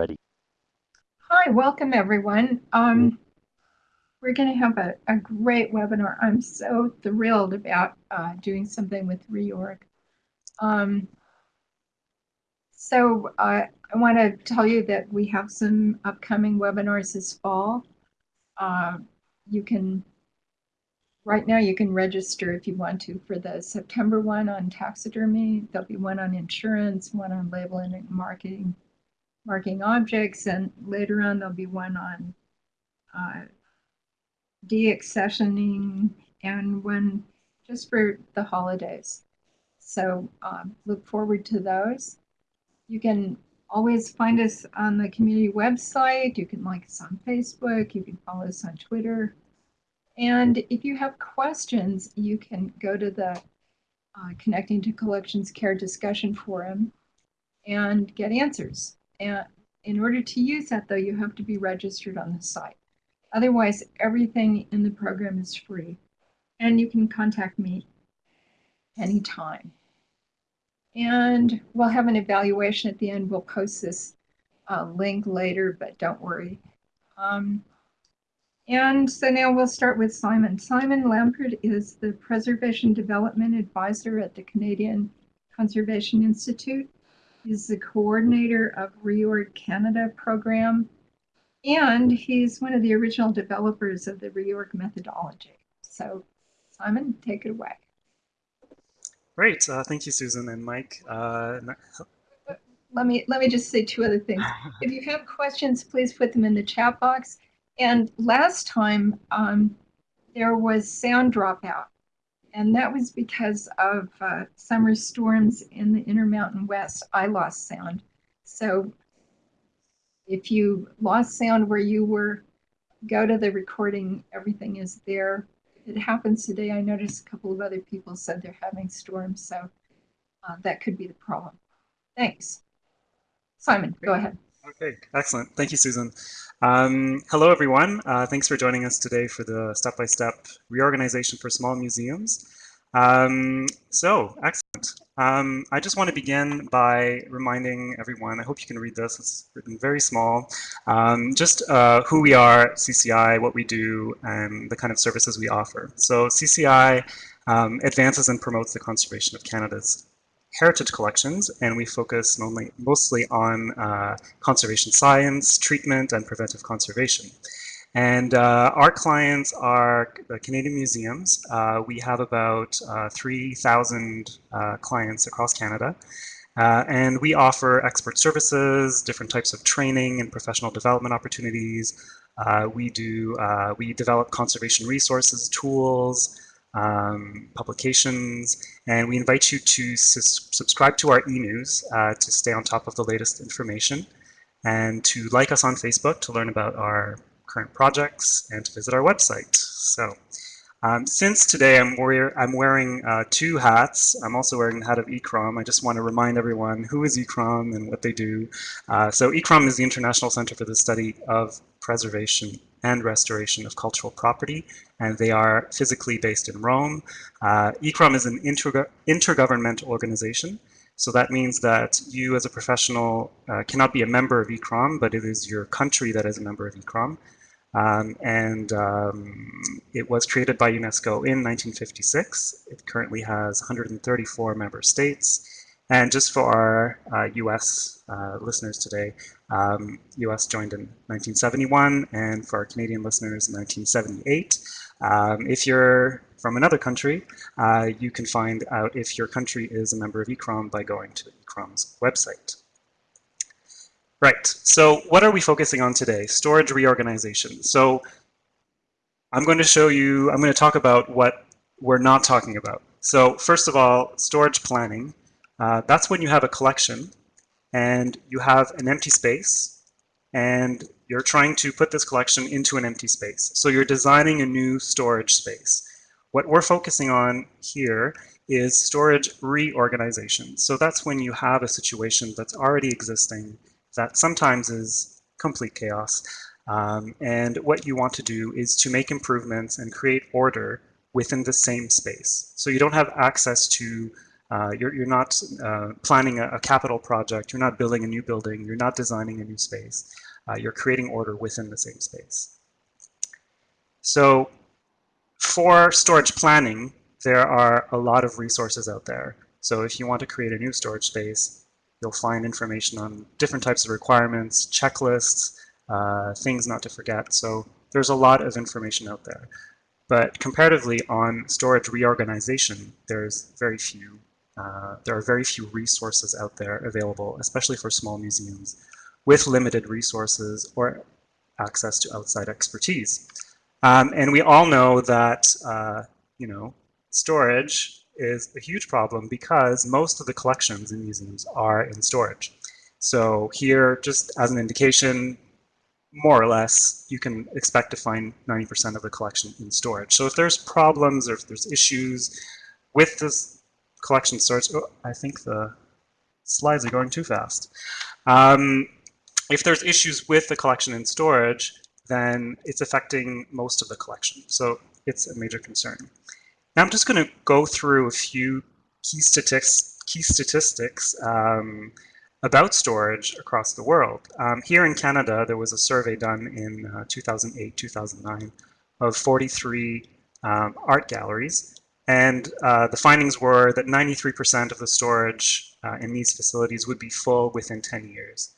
ready. Hi, welcome everyone. Um, we're going to have a, a great webinar. I'm so thrilled about uh, doing something with reorg. Um, so uh, I want to tell you that we have some upcoming webinars this fall. Uh, you can, right now you can register if you want to for the September one on taxidermy. There'll be one on insurance, one on labeling and marketing, marking objects, and later on there'll be one on uh, deaccessioning and one just for the holidays. So um, look forward to those. You can always find us on the community website. You can like us on Facebook. You can follow us on Twitter. And if you have questions, you can go to the uh, Connecting to Collections Care discussion forum and get answers. And in order to use that, though, you have to be registered on the site. Otherwise, everything in the program is free. And you can contact me anytime. And we'll have an evaluation at the end. We'll post this uh, link later, but don't worry. Um, and so now we'll start with Simon. Simon Lambert is the Preservation Development Advisor at the Canadian Conservation Institute. He's the coordinator of REORG Canada program, and he's one of the original developers of the REORG methodology. So Simon, take it away. Great. Uh, thank you, Susan and Mike. Uh, let me let me just say two other things. if you have questions, please put them in the chat box. And last time um, there was sound dropout, and that was because of uh, summer storms in the Intermountain West. I lost sound, so if you lost sound where you were, go to the recording. Everything is there it happens today. I noticed a couple of other people said they're having storms, so uh, that could be the problem. Thanks. Simon, go ahead. Okay, excellent. Thank you, Susan. Um, hello, everyone. Uh, thanks for joining us today for the step-by-step -step reorganization for small museums. Um, so, excellent. Um, I just want to begin by reminding everyone, I hope you can read this, it's written very small, um, just uh, who we are, CCI, what we do, and the kind of services we offer. So CCI um, advances and promotes the conservation of Canada's heritage collections, and we focus mainly, mostly on uh, conservation science, treatment, and preventive conservation. And uh, our clients are the Canadian museums. Uh, we have about uh, 3,000 uh, clients across Canada. Uh, and we offer expert services, different types of training and professional development opportunities. Uh, we do, we develop conservation resources, tools, um, publications, and we invite you to subscribe to our e-news to stay on top of the latest information and to like us on Facebook to learn about our current projects, and to visit our website. So um, since today I'm, wear I'm wearing uh, two hats, I'm also wearing the hat of ICCROM. I just want to remind everyone who is ICCROM and what they do. Uh, so ICCROM is the International Center for the Study of Preservation and Restoration of Cultural Property, and they are physically based in Rome. Uh, ICCROM is an intergo intergovernmental organization, so that means that you as a professional uh, cannot be a member of ICCROM, but it is your country that is a member of ICCROM. Um, and um, it was created by UNESCO in 1956. It currently has 134 member states. And just for our uh, US uh, listeners today, um, US joined in 1971, and for our Canadian listeners, in 1978. Um, if you're from another country, uh, you can find out if your country is a member of ICCROM by going to ICCROM's website. Right, so what are we focusing on today? Storage reorganization. So I'm going to show you, I'm going to talk about what we're not talking about. So first of all, storage planning. Uh, that's when you have a collection and you have an empty space and you're trying to put this collection into an empty space. So you're designing a new storage space. What we're focusing on here is storage reorganization. So that's when you have a situation that's already existing that sometimes is complete chaos. Um, and what you want to do is to make improvements and create order within the same space. So you don't have access to Uh, you're, you're not uh, planning a, a, capital project. You're not building a new building. You're not designing a new space. Uh, you're creating order within the same space. So for storage planning, there are a lot of resources out there. So if you want to create a new storage space, you'll find information on different types of requirements, checklists, uh, things not to forget. So there's a lot of information out there. But comparatively on storage reorganization, there's very few, uh, there are very few resources out there available, especially for small museums with limited resources or access to outside expertise. Um, and we all know that, uh, you know, storage is a huge problem because most of the collections in museums are in storage. So here, just as an indication, more or less, you can expect to find 90% of the collection in storage. So if there's problems or if there's issues with this collection storage, oh, I think the slides are going too fast. Um, if there's issues with the collection in storage, then it's affecting most of the collection. So it's a major concern. Now I'm just going to go through a few key statistics, key statistics um, about storage across the world. Um, here in Canada, there was a survey done in 2008-2009 uh, of 43 um, art galleries. And uh, the findings were that 93% of the storage uh, in these facilities would be full within 10 years.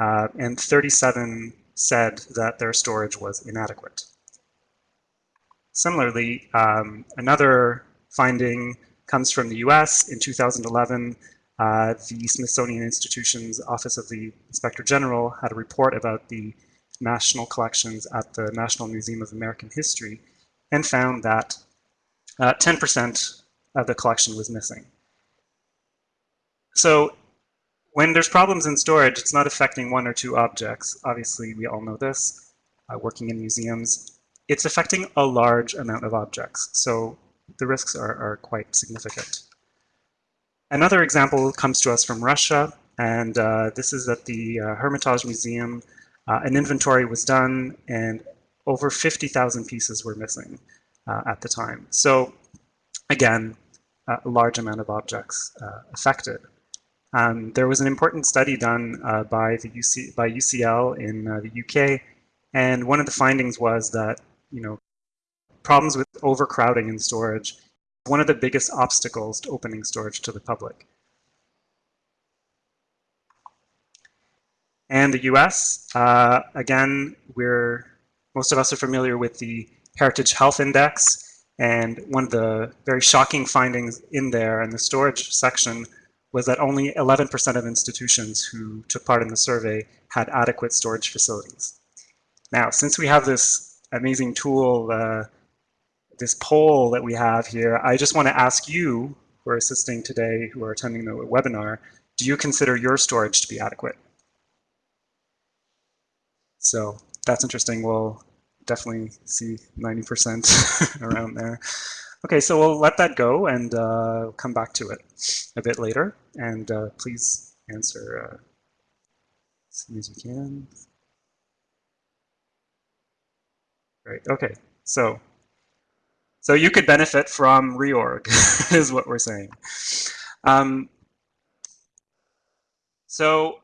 Uh, and 37 said that their storage was inadequate. Similarly, um, another finding comes from the US. In 2011, uh, the Smithsonian Institution's Office of the Inspector General had a report about the national collections at the National Museum of American History and found that 10% uh, of the collection was missing. So when there's problems in storage, it's not affecting one or two objects. Obviously, we all know this, uh, working in museums. It's affecting a large amount of objects, so the risks are, are quite significant. Another example comes to us from Russia, and uh, this is at the uh, Hermitage Museum. Uh, an inventory was done, and over 50,000 pieces were missing uh, at the time. So again, a large amount of objects uh, affected. Um, there was an important study done uh, by the UC, by UCL in uh, the UK, and one of the findings was that you know problems with overcrowding in storage one of the biggest obstacles to opening storage to the public. And the US, uh, again, we're most of us are familiar with the Heritage Health Index, and one of the very shocking findings in there in the storage section was that only 11% of institutions who took part in the survey had adequate storage facilities. Now, since we have this amazing tool, uh, this poll that we have here, I just want to ask you who are assisting today, who are attending the webinar, do you consider your storage to be adequate? So that's interesting. We'll definitely see 90% around there. Okay, so we'll let that go and uh, come back to it a bit later. And uh, please answer uh, as soon as you can. Great, okay, so so you could benefit from reorg, is what we're saying. Um, so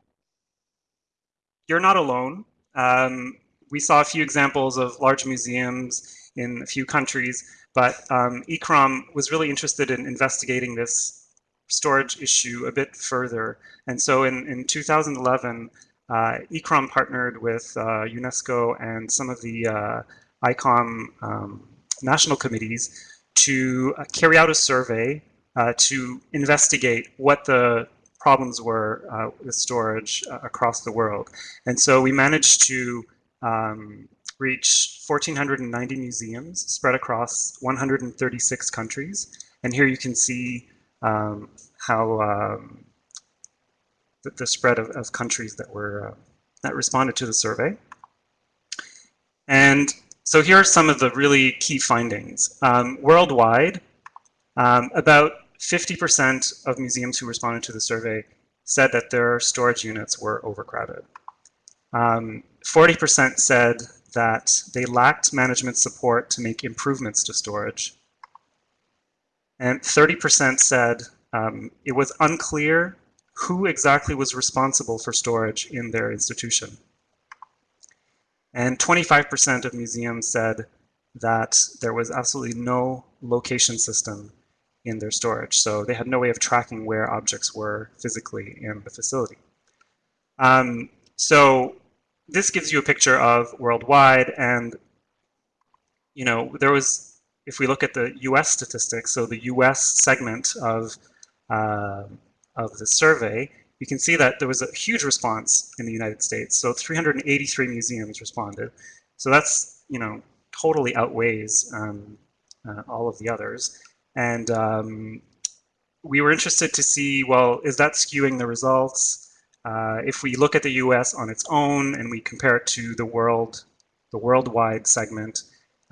you're not alone. Um, we saw a few examples of large museums in a few countries, but um, ICCROM was really interested in investigating this storage issue a bit further. And so in, in 2011, uh, ICCROM partnered with uh, UNESCO and some of the uh, ICOM um, national committees to uh, carry out a survey uh, to investigate what the problems were uh, with storage across the world. And so we managed to um, reach 1,490 museums spread across 136 countries. And here you can see um, how um, the, the, spread of, of, countries that were uh, that responded to the survey. And so here are some of the really key findings. Um, worldwide, um, about 50% of museums who responded to the survey said that their storage units were overcrowded. 40% um, said that they lacked management support to make improvements to storage. And 30% said um, it was unclear who exactly was responsible for storage in their institution. And 25% of museums said that there was absolutely no location system in their storage. So they had no way of tracking where objects were physically in the facility. Um, so this gives you a picture of worldwide and you know there was if we look at the US statistics so the US segment of uh, of the survey you can see that there was a huge response in the United States. So 383 museums responded. So that's you know totally outweighs um, uh, all of the others. And um, we were interested to see well is that skewing the results uh, if we look at the US on its own and we compare it to the world, the worldwide segment,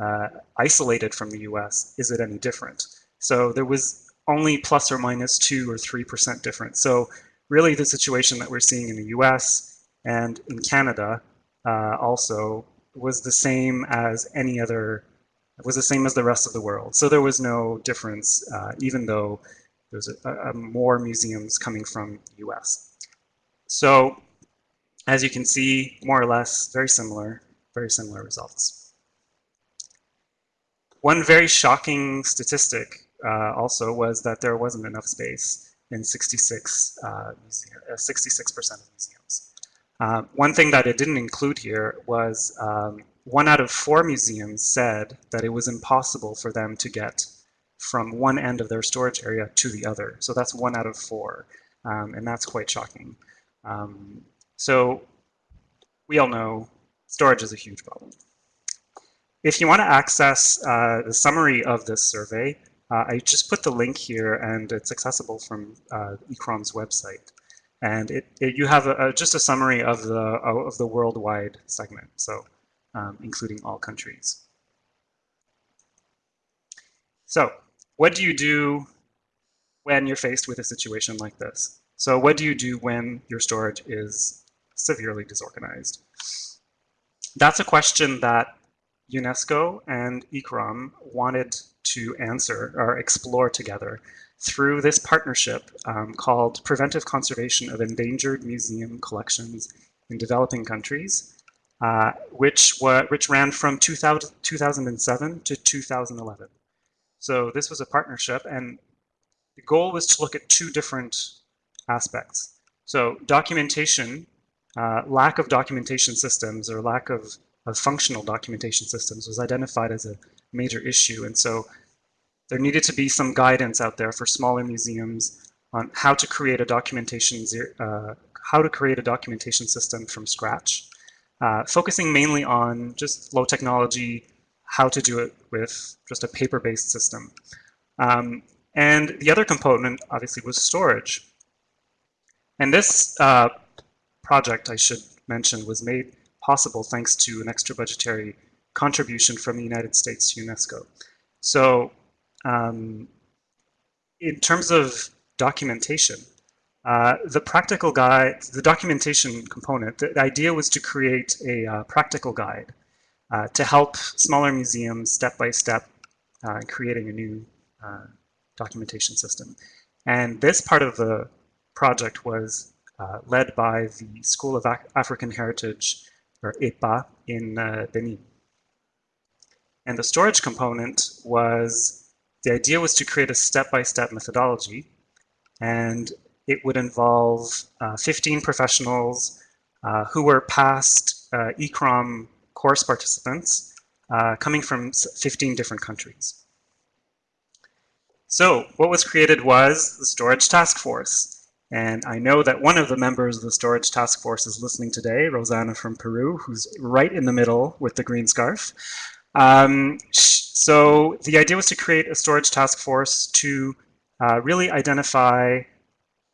uh, isolated from the US, is it any different? So there was only plus or minus two or 3% difference. So really the situation that we're seeing in the US and in Canada uh, also was the same as any other, was the same as the rest of the world. So there was no difference, uh, even though there's a, a more museums coming from US. So as you can see, more or less, very similar, very similar results. One very shocking statistic uh, also was that there wasn't enough space in 66, uh, 66% uh, of museums. Uh, one thing that it didn't include here was um, one out of four museums said that it was impossible for them to get from one end of their storage area to the other. So that's one out of four, um, and that's quite shocking. Um, so we all know storage is a huge problem. If you want to access uh, the summary of this survey, uh, I just put the link here and it's accessible from uh, ICCROM's website. And it, it, you have a, a, just a summary of the, of the worldwide segment, so um, including all countries. So what do you do when you're faced with a situation like this? So what do you do when your storage is severely disorganized? That's a question that UNESCO and ICCROM wanted to answer or explore together through this partnership um, called Preventive Conservation of Endangered Museum Collections in Developing Countries, uh, which, which ran from 2000, 2007 to 2011. So this was a partnership and the goal was to look at two different aspects. So documentation, uh, lack of documentation systems or lack of, of functional documentation systems was identified as a major issue. And so there needed to be some guidance out there for smaller museums on how to create a documentation, uh, how to create a documentation system from scratch, uh, focusing mainly on just low technology, how to do it with just a paper-based system. Um, and the other component, obviously, was storage. And this uh, project, I should mention, was made possible thanks to an extra budgetary contribution from the United States to UNESCO. So um, in terms of documentation, uh, the practical guide, the documentation component, the, idea was to create a uh, practical guide uh, to help smaller museums step by step uh, creating a new uh, documentation system. And this part of the project was uh, led by the School of African Heritage, or EPA, in uh, Benin. And the storage component was, the idea was to create a step-by-step -step methodology, and it would involve uh, 15 professionals uh, who were past uh, ICCROM course participants coming from 15 different countries. So what was created was the Storage Task Force. And I know that one of the members of the storage task force is listening today, Rosanna from Peru, who's right in the middle with the green scarf. Um, so the idea was to create a storage task force to uh, really identify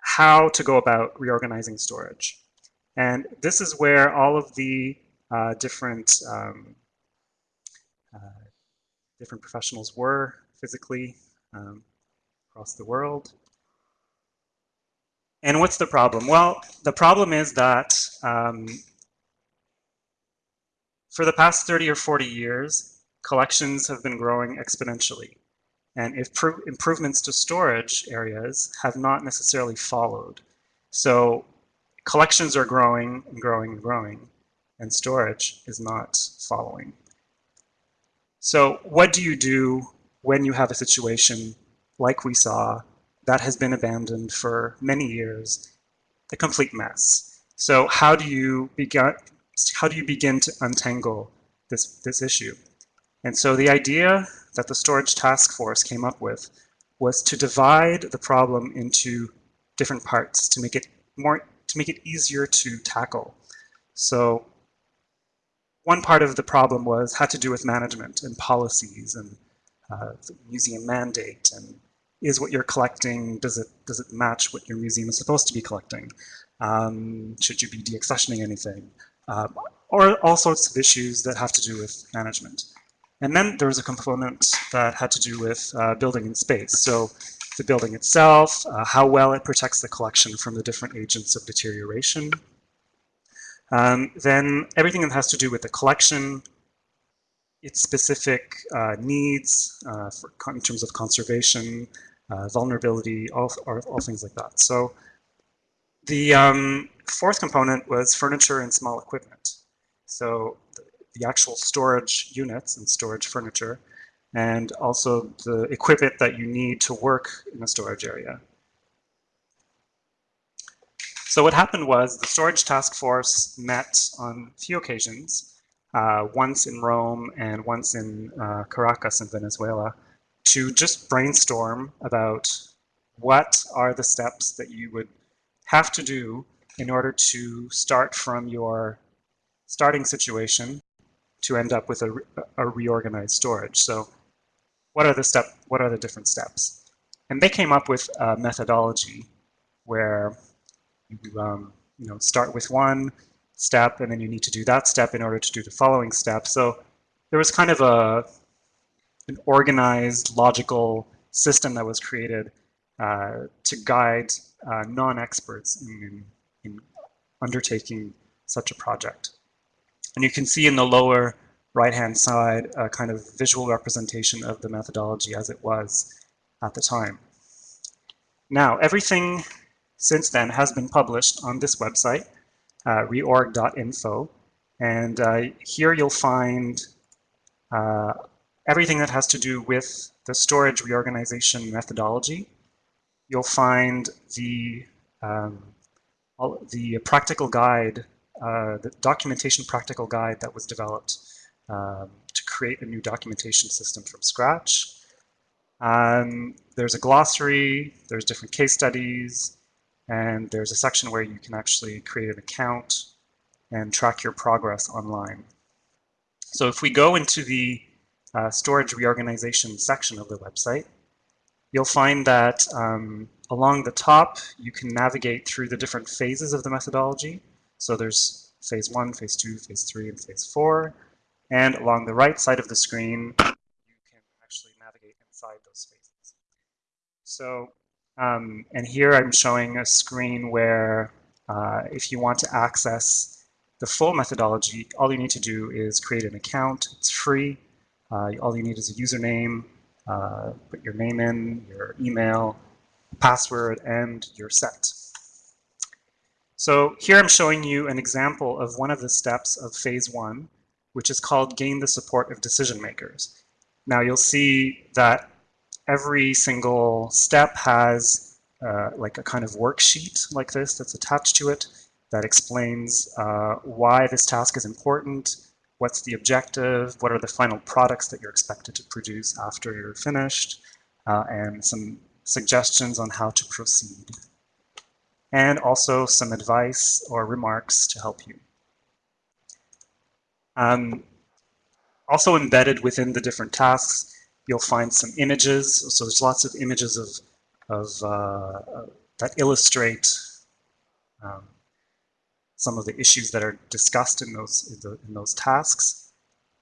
how to go about reorganizing storage. And this is where all of the uh, different um, uh, different professionals were physically um, across the world. And what's the problem? Well, the problem is that um, for the past 30 or 40 years, collections have been growing exponentially. and improvements to storage areas have not necessarily followed. So collections are growing and growing and growing, and storage is not following. So what do you do when you have a situation like we saw that has been abandoned for many years, a complete mess? So how do you begin, how do you begin to untangle this, this issue? And so the idea that the storage task force came up with was to divide the problem into different parts to make it more to make it easier to tackle. So one part of the problem was had to do with management and policies and uh, museum mandate and is what you're collecting, does it, does it match what your museum is supposed to be collecting? Um, should you be deaccessioning anything? Uh, or all sorts of issues that have to do with management. And then there was a component that had to do with uh, building in space. So the building itself, uh, how well it protects the collection from the different agents of deterioration. Um, then everything that has to do with the collection, its specific uh, needs uh, for, in terms of conservation, uh, vulnerability, all, all, things like that. So the um, fourth component was furniture and small equipment. So the, the actual storage units and storage furniture, and also the equipment that you need to work in a storage area. So what happened was the storage task force met on a few occasions, uh, once in Rome and once in uh, Caracas in Venezuela, to just brainstorm about what are the steps that you would have to do in order to start from your starting situation to end up with a, a reorganized storage. So what are the step, what are the different steps? And they came up with a methodology where you, um, you know, start with one step and then you need to do that step in order to do the following step. So there was kind of a, an organized, logical system that was created uh, to guide uh, non-experts in, in, in undertaking such a project. And you can see in the lower right-hand side a kind of visual representation of the methodology as it was at the time. Now, everything since then has been published on this website, uh, reorg.info. And uh, here you'll find uh, everything that has to do with the storage reorganization methodology. You'll find the, um, all, the practical guide, uh, the documentation practical guide that was developed um, to create a new documentation system from scratch. Um, there's a glossary, there's different case studies, and there's a section where you can actually create an account and track your progress online. So if we go into the uh, storage reorganization section of the website, you'll find that um, along the top, you can navigate through the different phases of the methodology. So there's phase one, phase two, phase three, and phase four. And along the right side of the screen, you can actually navigate inside those phases. So, um, and here I'm showing a screen where uh, if you want to access the full methodology, all you need to do is create an account. It's free. Uh, all you need is a username, uh, put your name in, your email, password, and you're set. So here I'm showing you an example of one of the steps of phase one, which is called gain the support of decision makers. Now you'll see that every single step has uh, like a kind of worksheet like this that's attached to it that explains uh, why this task is important, what's the objective, what are the final products that you're expected to produce after you're finished, uh, and some suggestions on how to proceed. And also some advice or remarks to help you. Um, also embedded within the different tasks, you'll find some images. So there's lots of images of, of uh, that illustrate um, some of the issues that are discussed in those, in, the, in those tasks.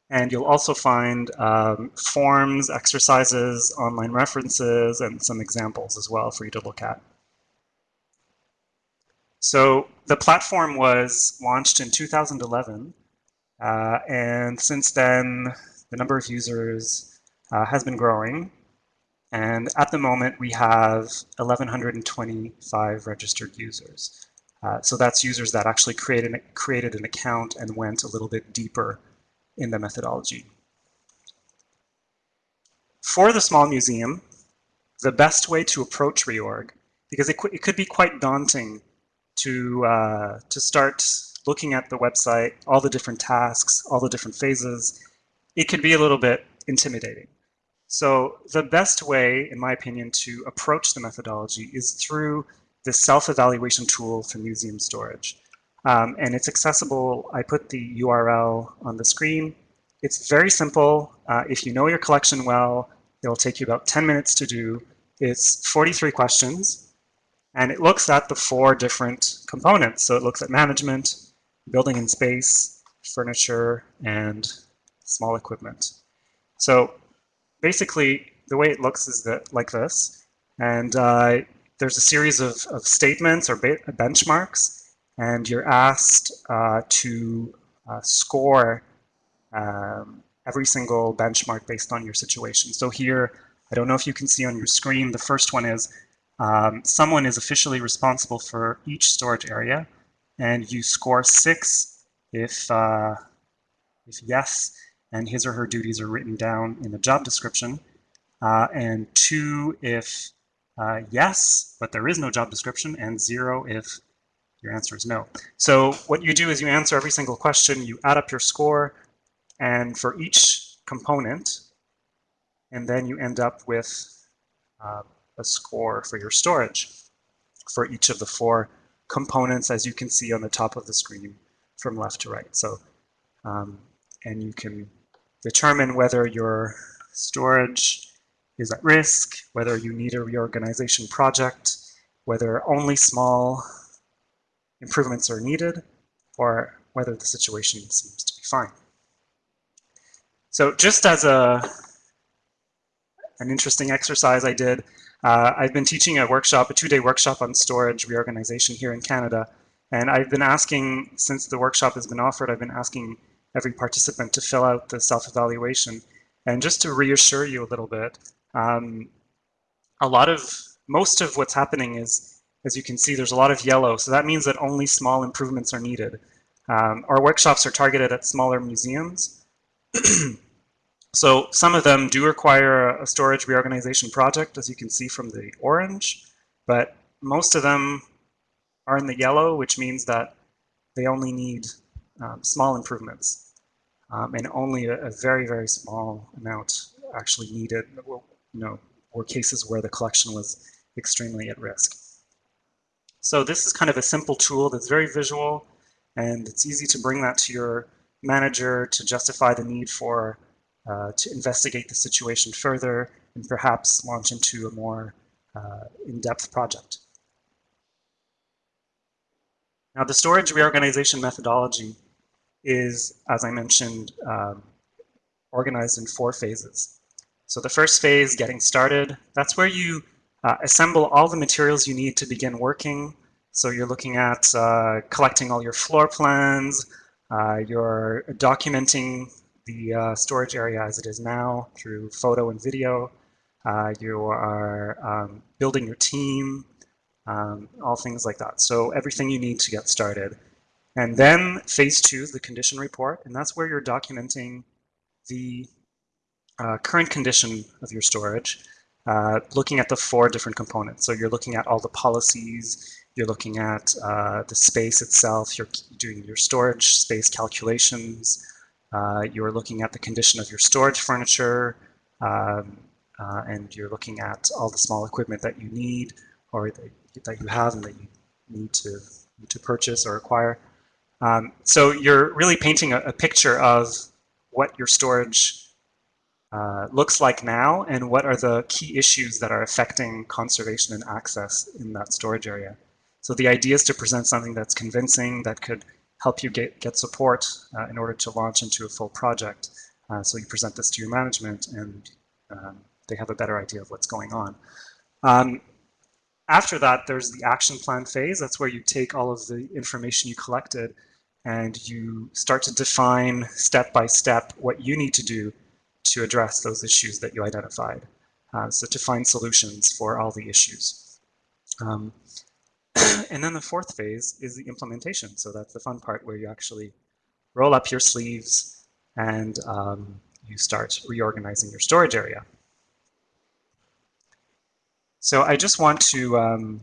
And you'll also find um, forms, exercises, online references, and some examples as well for you to look at. So the platform was launched in 2011, uh, and since then, the number of users uh, has been growing. And at the moment, we have 1,125 registered users. Uh, so that's users that actually created, created an account and went a little bit deeper in the methodology. For the small museum, the best way to approach reorg, because it, it could be quite daunting to, uh, to start looking at the website, all the different tasks, all the different phases, it could be a little bit intimidating. So the best way, in my opinion, to approach the methodology is through the self-evaluation tool for museum storage. Um, and it's accessible, I put the URL on the screen. It's very simple. Uh, if you know your collection well, it'll take you about 10 minutes to do. It's 43 questions, and it looks at the four different components. So it looks at management, building and space, furniture, and small equipment. So basically, the way it looks is that like this. And uh, there's a series of, of statements or benchmarks, and you're asked uh, to uh, score um, every single benchmark based on your situation. So here, I don't know if you can see on your screen, the first one is um, someone is officially responsible for each storage area, and you score six if, uh, if yes, and his or her duties are written down in the job description, uh, and two if uh, yes, but there is no job description, and zero if your answer is no. So what you do is you answer every single question, you add up your score, and for each component, and then you end up with uh, a score for your storage for each of the four components, as you can see on the top of the screen from left to right. So, um, and you can determine whether your storage is at risk, whether you need a reorganization project, whether only small improvements are needed, or whether the situation seems to be fine. So just as a an interesting exercise I did, uh, I've been teaching a workshop, a two-day workshop on storage reorganization here in Canada, and I've been asking, since the workshop has been offered, I've been asking every participant to fill out the self-evaluation. And just to reassure you a little bit, um, a lot of, most of what's happening is, as you can see, there's a lot of yellow. So that means that only small improvements are needed. Um, our workshops are targeted at smaller museums. so some of them do require a storage reorganization project, as you can see from the orange, but most of them are in the yellow, which means that they only need um, small improvements um, and only a, a, very, very small amount actually needed you know, were cases where the collection was extremely at risk. So this is kind of a simple tool that's very visual and it's easy to bring that to your manager to justify the need for uh, to investigate the situation further and perhaps launch into a more uh, in-depth project. Now the storage reorganization methodology is, as I mentioned, um, organized in four phases. So the first phase, getting started, that's where you uh, assemble all the materials you need to begin working. So you're looking at uh, collecting all your floor plans, uh, you're documenting the uh, storage area as it is now through photo and video. Uh, you are um, building your team, um, all things like that. So everything you need to get started. And then phase two the condition report, and that's where you're documenting the uh, current condition of your storage, uh, looking at the four different components. So you're looking at all the policies, you're looking at uh, the space itself, you're doing your storage space calculations, uh, you're looking at the condition of your storage furniture, um, uh, and you're looking at all the small equipment that you need or that, that you have and that you need to, to purchase or acquire. Um, so you're really painting a, a picture of what your storage uh, looks like now and what are the key issues that are affecting conservation and access in that storage area. So the idea is to present something that's convincing that could help you get, get support uh, in order to launch into a full project. Uh, so you present this to your management and um, they have a better idea of what's going on. Um, after that, there's the action plan phase. That's where you take all of the information you collected and you start to define step by step what you need to do to address those issues that you identified. uh, so to find solutions for all the issues. Um, and then the fourth phase is the implementation. So that's the fun part where you actually roll up your sleeves and um, you start reorganizing your storage area. So I just want to um,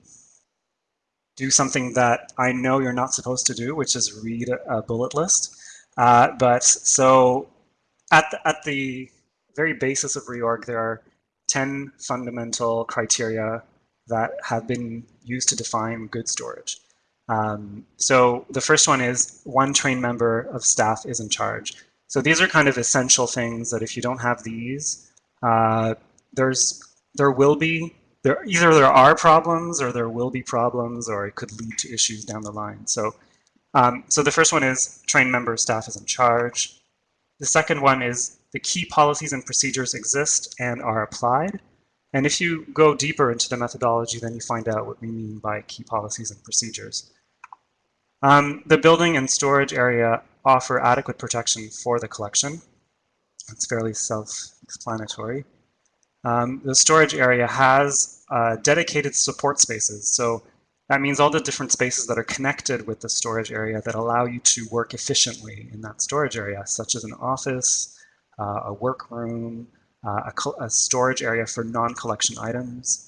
do something that I know you're not supposed to do, which is read a, bullet list. Uh, but so at the, at the very basis of reorg, there are 10 fundamental criteria that have been used to define good storage. Um, so the first one is one trained member of staff is in charge. So these are kind of essential things that if you don't have these, uh, there's there will be there either there are problems or there will be problems or it could lead to issues down the line. So um, so the first one is trained member of staff is in charge. The second one is the key policies and procedures exist and are applied. And if you go deeper into the methodology, then you find out what we mean by key policies and procedures. Um, the building and storage area offer adequate protection for the collection. It's fairly self-explanatory. Um, the storage area has uh, dedicated support spaces. So that means all the different spaces that are connected with the storage area that allow you to work efficiently in that storage area, such as an office, uh, a workroom, uh, a, a, storage area for non-collection items.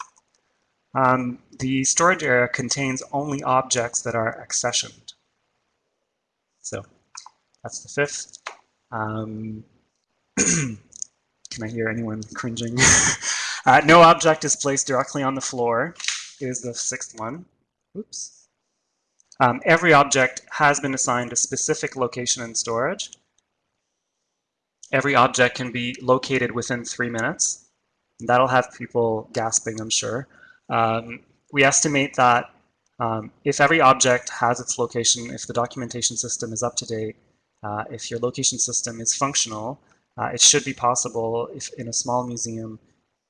Um, the storage area contains only objects that are accessioned. So that's the fifth. Um, can I hear anyone cringing? uh, no object is placed directly on the floor is the sixth one. Oops. Um, every object has been assigned a specific location in storage. Every object can be located within three minutes. That'll have people gasping, I'm sure. Um, we estimate that um, if every object has its location, if the documentation system is up to date, uh, if your location system is functional, uh, it should be possible if in a small museum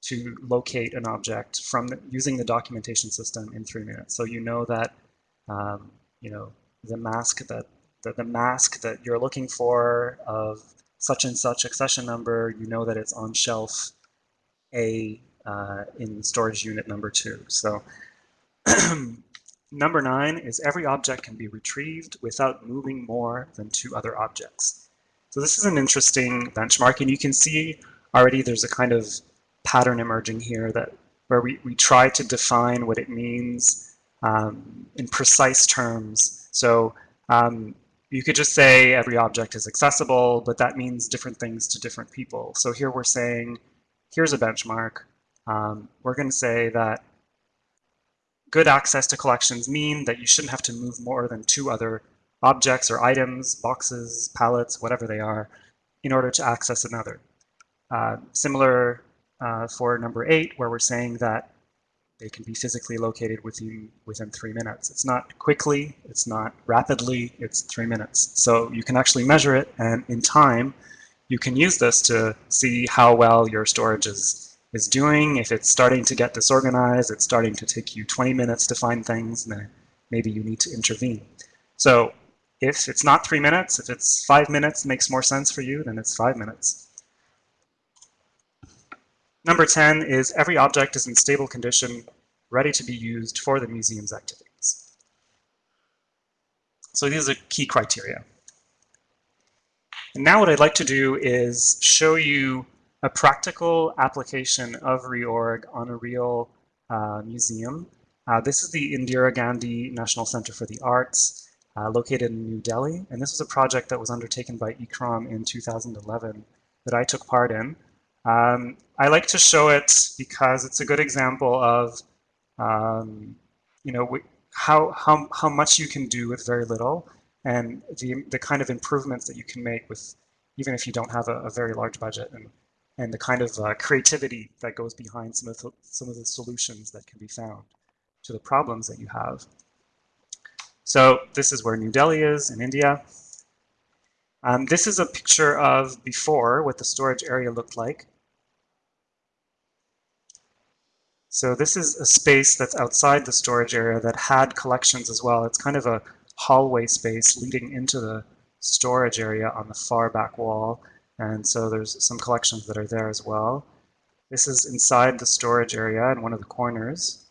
to locate an object from the, using the documentation system in three minutes. So you know that um, you know the mask that the, the mask that you're looking for of such and such accession number, you know that it's on shelf A uh, in storage unit number two. So number nine is every object can be retrieved without moving more than two other objects. So this is an interesting benchmark, and you can see already there's a kind of pattern emerging here that where we, we try to define what it means um, in precise terms. So um, you could just say every object is accessible, but that means different things to different people. So here we're saying, here's a benchmark. Um, we're going to say that good access to collections mean that you shouldn't have to move more than two other objects or items, boxes, pallets, whatever they are, in order to access another. Uh, similar uh, for number eight, where we're saying that they can be physically located within within three minutes. It's not quickly, it's not rapidly, it's three minutes. So you can actually measure it, and in time, you can use this to see how well your storage is is doing. If it's starting to get disorganized, it's starting to take you 20 minutes to find things, then maybe you need to intervene. So if it's not three minutes, if it's five minutes makes more sense for you, then it's five minutes. Number 10 is every object is in stable condition, ready to be used for the museum's activities. So these are key criteria. And now what I'd like to do is show you a practical application of reorg on a real uh, museum. Uh, this is the Indira Gandhi National Center for the Arts, uh, located in New Delhi. And this was a project that was undertaken by ICCROM in 2011 that I took part in. Um, I like to show it because it's a good example of, um, you know, how, how, how much you can do with very little and the, the kind of improvements that you can make with, even if you don't have a, a very large budget and, and the kind of uh, creativity that goes behind some of, the, some of the solutions that can be found to the problems that you have. So this is where New Delhi is in India. Um, this is a picture of before what the storage area looked like. So this is a space that's outside the storage area that had collections as well. It's kind of a hallway space leading into the storage area on the far back wall. And so there's some collections that are there as well. This is inside the storage area in one of the corners.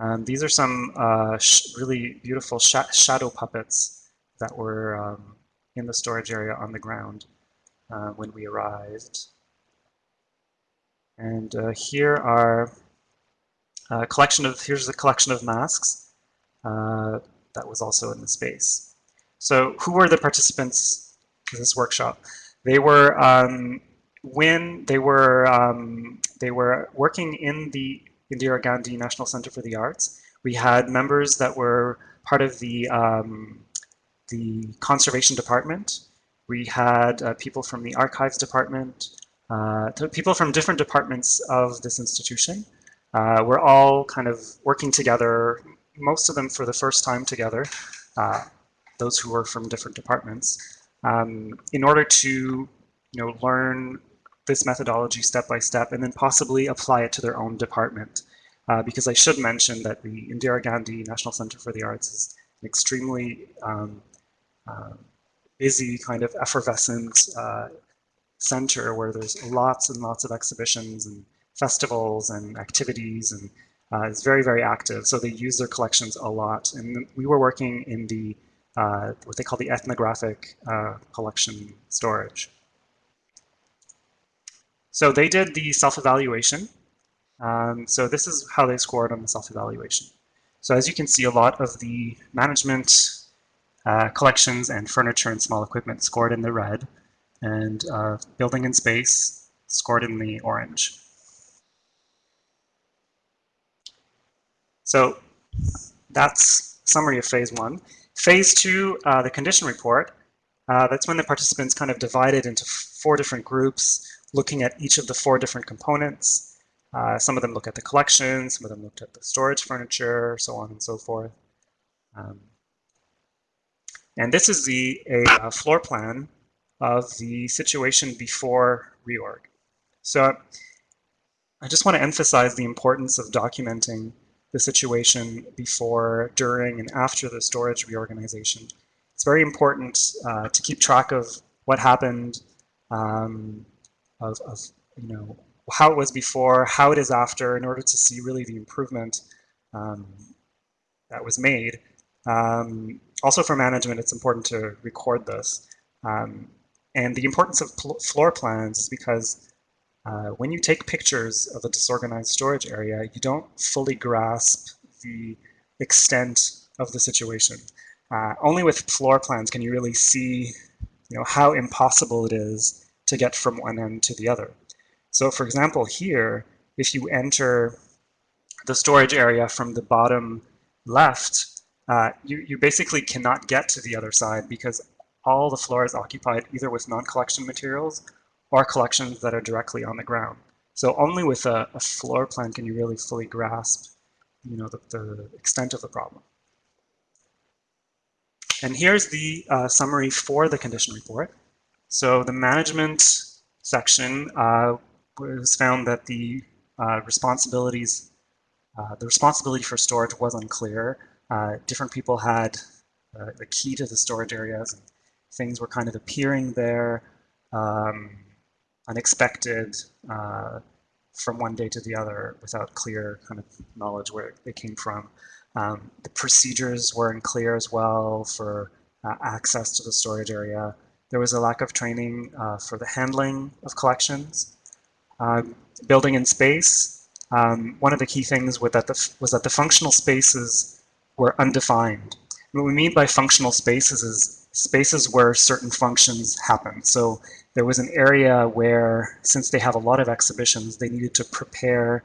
Um, these are some uh, really beautiful sh shadow puppets that were um, in the storage area on the ground uh, when we arrived. And uh, here are a collection of, here's a collection of masks uh, that was also in the space. So who were the participants in this workshop? They were, um, when they were, um, they were working in the Indira Gandhi National Center for the Arts. We had members that were part of the, um, the conservation department. We had uh, people from the archives department, uh, people from different departments of this institution. Uh, we're all kind of working together, most of them for the first time together, uh, those who were from different departments, um, in order to you know, learn this methodology step by step and then possibly apply it to their own department. Uh, because I should mention that the Indira Gandhi National Center for the Arts is an extremely um, busy kind of effervescent uh, center where there's lots and lots of exhibitions and festivals and activities and uh, it's very, very active. So they use their collections a lot. And we were working in the, uh, what they call the ethnographic uh, collection storage. So they did the self-evaluation. Um, so this is how they scored on the self-evaluation. So as you can see, a lot of the management uh, collections and furniture and small equipment scored in the red, and uh, building and space scored in the orange. So that's summary of phase one. Phase two, uh, the condition report, uh, that's when the participants kind of divided into four different groups, looking at each of the four different components. Uh, some of them look at the collection, some of them looked at the storage furniture, so on and so forth. Um, and this is the a, a, floor plan of the situation before reorg. So I just want to emphasize the importance of documenting the situation before, during, and after the storage reorganization. It's very important uh, to keep track of what happened, um, of, of, you know how it was before, how it is after, in order to see really the improvement um, that was made. Um, also for management, it's important to record this. Um, and the importance of floor plans is because uh, when you take pictures of a disorganized storage area, you don't fully grasp the extent of the situation. Uh, only with floor plans can you really see you know, how impossible it is to get from one end to the other. So for example, here, if you enter the storage area from the bottom left, uh, you, you basically cannot get to the other side because all the floor is occupied either with non-collection materials or collections that are directly on the ground. So only with a, a floor plan can you really fully grasp you know, the, the extent of the problem. And here's the uh, summary for the condition report. So the management section uh, was found that the uh, responsibilities, uh, the responsibility for storage was unclear. Uh, different people had uh, the key to the storage areas. And things were kind of appearing there. Um, unexpected uh, from one day to the other without clear kind of knowledge where they came from. Um, the procedures were unclear as well for uh, access to the storage area. There was a lack of training uh, for the handling of collections. Uh, building in space, um, one of the key things that, the, was that the functional spaces were undefined. What we mean by functional spaces is spaces where certain functions happen. So there was an area where, since they have a lot of exhibitions, they needed to prepare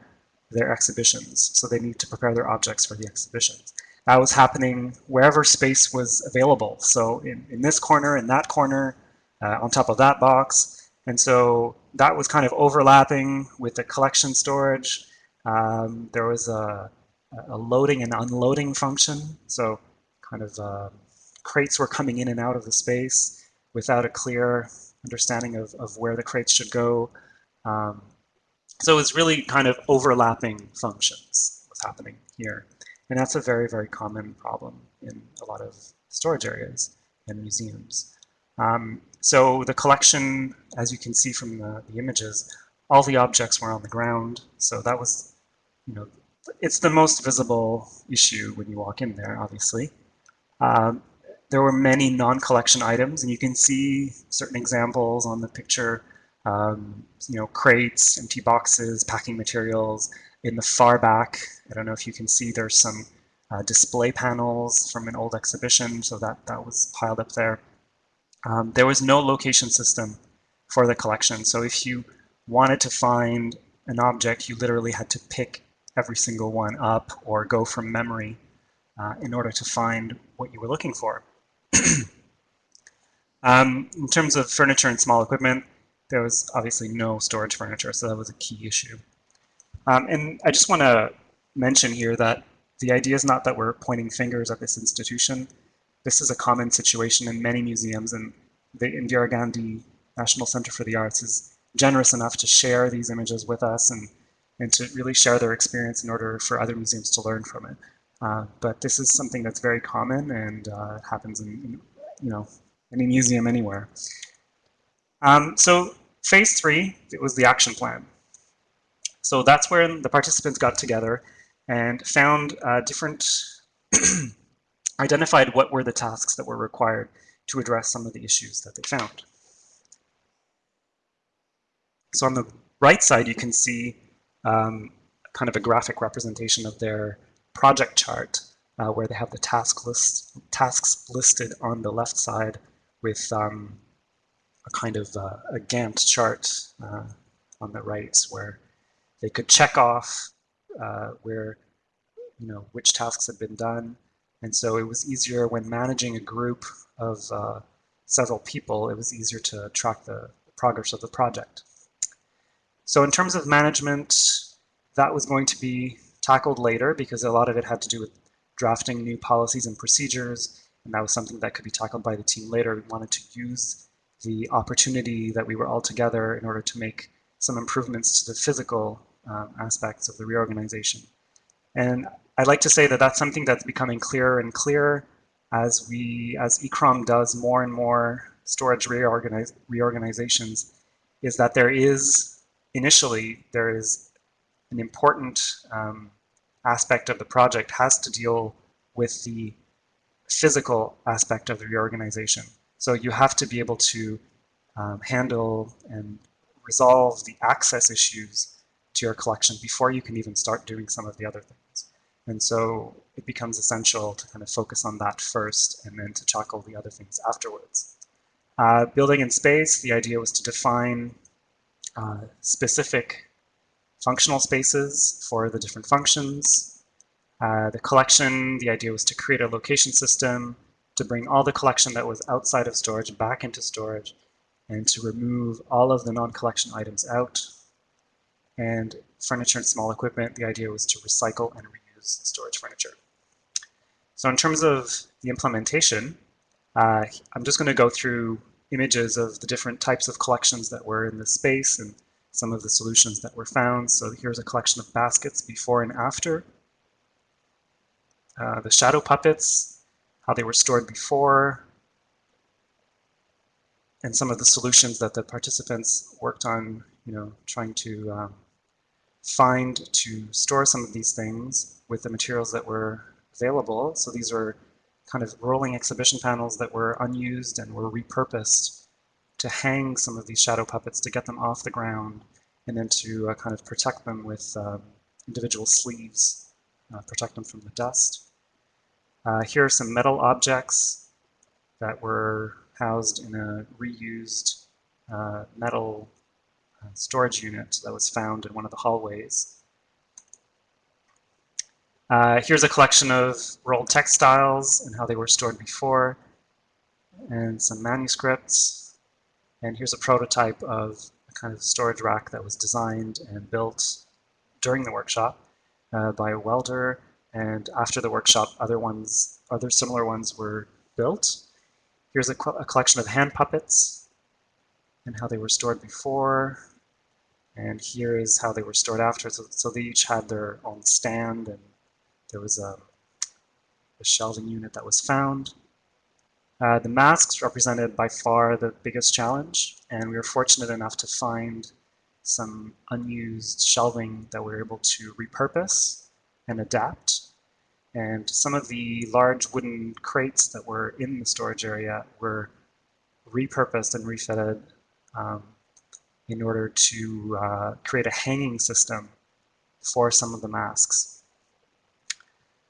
their exhibitions. So they need to prepare their objects for the exhibitions. That was happening wherever space was available. So in, in this corner, in that corner, uh, on top of that box. And so that was kind of overlapping with the collection storage. Um, there was a, a, loading and unloading function. So kind of uh, crates were coming in and out of the space without a clear understanding of, of where the crates should go. Um, so it's really kind of overlapping functions what's happening here. And that's a very, very common problem in a lot of storage areas and museums. Um, so the collection, as you can see from the, the images, all the objects were on the ground. So that was, you know, it's the most visible issue when you walk in there, obviously. Um, there were many non-collection items, and you can see certain examples on the picture. Um, you know, crates, empty boxes, packing materials. In the far back, I don't know if you can see, there's some uh, display panels from an old exhibition, so that that was piled up there. Um, there was no location system for the collection, so if you wanted to find an object, you literally had to pick every single one up or go from memory uh, in order to find what you were looking for. um, in terms of furniture and small equipment, there was obviously no storage furniture, so that was a key issue. Um, and I just want to mention here that the idea is not that we're pointing fingers at this institution. This is a common situation in many museums, and the Indira Gandhi National Center for the Arts is generous enough to share these images with us and, and to really share their experience in order for other museums to learn from it. Uh, but this is something that's very common and uh, happens in, in, you know, any museum anywhere. Um, so phase three, it was the action plan. So that's where the participants got together and found uh, different, identified what were the tasks that were required to address some of the issues that they found. So on the right side, you can see um, kind of a graphic representation of their project chart uh, where they have the task list, tasks listed on the left side with um, a kind of uh, a Gantt chart uh, on the right where they could check off uh, where, you know, which tasks had been done. And so it was easier when managing a group of uh, several people, it was easier to track the progress of the project. So in terms of management, that was going to be tackled later because a lot of it had to do with drafting new policies and procedures. And that was something that could be tackled by the team later. We wanted to use the opportunity that we were all together in order to make some improvements to the physical um, aspects of the reorganization. And I'd like to say that that's something that's becoming clearer and clearer as we, as ICCROM does more and more storage reorganizations, is that there is initially there is an important um, aspect of the project has to deal with the physical aspect of the reorganization. So you have to be able to um, handle and resolve the access issues to your collection before you can even start doing some of the other things. And so it becomes essential to kind of focus on that first and then to tackle the other things afterwards. Uh, building in space, the idea was to define uh, specific functional spaces for the different functions. Uh, the collection, the idea was to create a location system to bring all the collection that was outside of storage back into storage and to remove all of the non-collection items out. And furniture and small equipment, the idea was to recycle and reuse storage furniture. So in terms of the implementation, uh, I'm just going to go through images of the different types of collections that were in the space and some of the solutions that were found. So here's a collection of baskets before and after. Uh, the shadow puppets, how they were stored before, and some of the solutions that the participants worked on, you know, trying to um, find to store some of these things with the materials that were available. So these are kind of rolling exhibition panels that were unused and were repurposed to hang some of these shadow puppets to get them off the ground and then to uh, kind of protect them with um, individual sleeves, uh, protect them from the dust. Uh, here are some metal objects that were housed in a reused uh, metal uh, storage unit that was found in one of the hallways. Uh, here's a collection of rolled textiles and how they were stored before, and some manuscripts. And here's a prototype of a kind of storage rack that was designed and built during the workshop uh, by a welder. And after the workshop, other ones, other similar ones were built. Here's a, a collection of hand puppets and how they were stored before. And here is how they were stored after. So, so they each had their own stand and there was a, a shelving unit that was found. Uh, the masks represented by far the biggest challenge, and we were fortunate enough to find some unused shelving that we were able to repurpose and adapt. And some of the large wooden crates that were in the storage area were repurposed and refitted um, in order to uh, create a hanging system for some of the masks.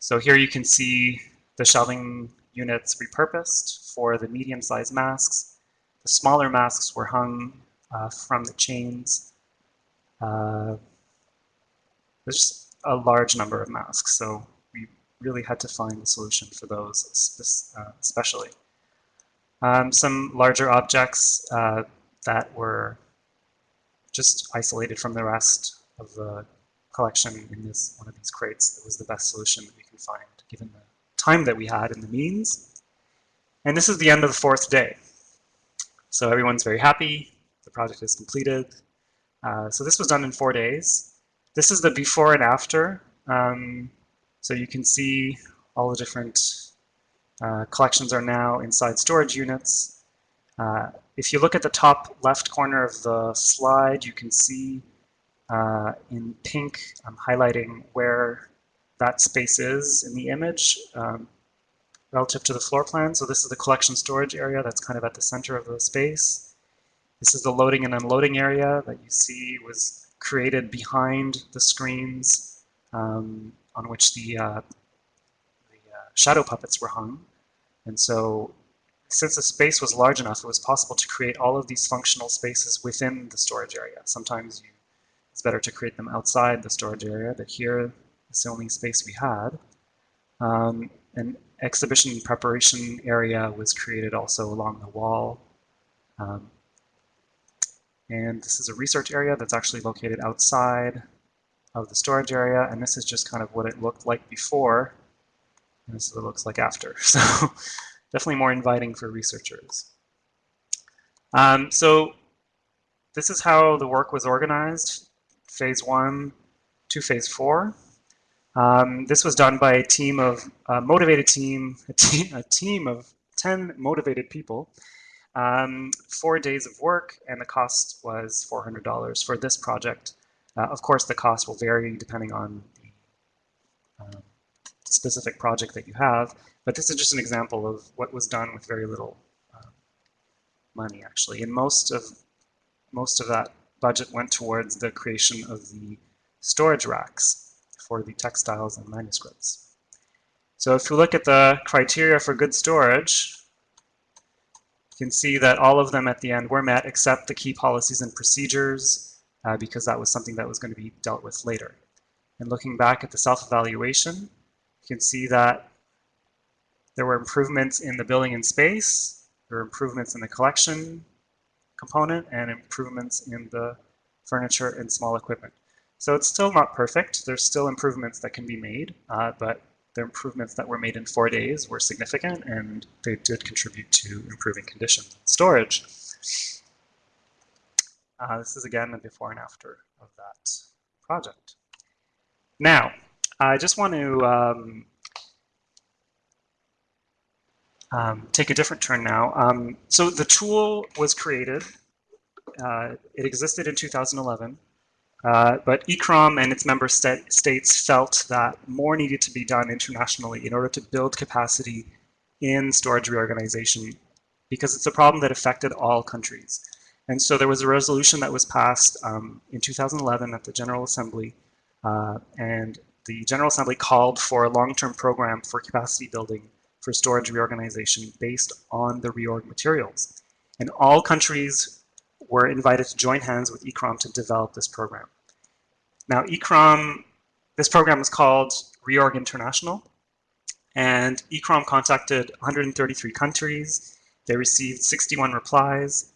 So here you can see the shelving units repurposed for the medium-sized masks. The smaller masks were hung uh, from the chains. Uh, there's a large number of masks, so we really had to find a solution for those uh, especially. Um, some larger objects uh, that were just isolated from the rest of the collection in this one of these crates that was the best solution that we can find given the time that we had and the means. And this is the end of the fourth day. So everyone's very happy. The project is completed. Uh, so this was done in four days. This is the before and after. Um, so you can see all the different uh, collections are now inside storage units. Uh, if you look at the top left corner of the slide, you can see uh, in pink, I'm highlighting where that space is in the image um, relative to the floor plan. So this is the collection storage area that's kind of at the center of the space. This is the loading and unloading area that you see was created behind the screens um, on which the, uh, the uh, shadow puppets were hung. And so since the space was large enough, it was possible to create all of these functional spaces within the storage area. Sometimes you, it's better to create them outside the storage area, but here the only space we had. Um, an exhibition preparation area was created also along the wall. Um, and this is a research area that's actually located outside of the storage area. And this is just kind of what it looked like before. And this is what it looks like after. So definitely more inviting for researchers. Um, so this is how the work was organized, phase one to phase four. Um, this was done by a team of a motivated team, a, te a team of 10 motivated people, um, four days of work, and the cost was $400 for this project. Uh, of course, the cost will vary depending on the um, specific project that you have, but this is just an example of what was done with very little uh, money, actually. And most of most of that budget went towards the creation of the storage racks for the textiles and manuscripts. So if you look at the criteria for good storage, you can see that all of them at the end were met except the key policies and procedures uh, because that was something that was going to be dealt with later. And looking back at the self-evaluation, you can see that there were improvements in the building and space, there were improvements in the collection component, and improvements in the furniture and small equipment. So it's still not perfect. There's still improvements that can be made, uh, but the improvements that were made in four days were significant and they did contribute to improving conditions and storage. Uh, this is again the before and after of that project. Now, I just want to um, um, take a different turn now. Um, so the tool was created. Uh, it existed in 2011. Uh, but ICCROM and its member st states felt that more needed to be done internationally in order to build capacity in storage reorganization because it's a problem that affected all countries. And so there was a resolution that was passed um, in 2011 at the General Assembly, uh, and the General Assembly called for a long-term program for capacity building for storage reorganization based on the reorg materials. And all countries were invited to join hands with ICCROM to develop this program. Now, ICCROM, this program is called Reorg International, and ICCROM contacted 133 countries. They received 61 replies,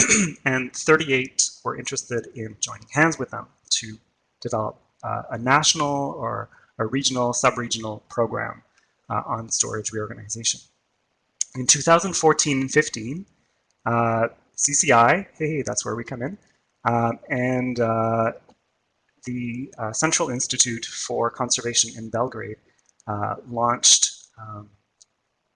and 38 were interested in joining hands with them to develop uh, a national or a regional, sub-regional program uh, on storage reorganization. In 2014 and 15, uh, CCI, hey, that's where we come in, um, and uh, the uh, Central Institute for Conservation in Belgrade uh, launched um,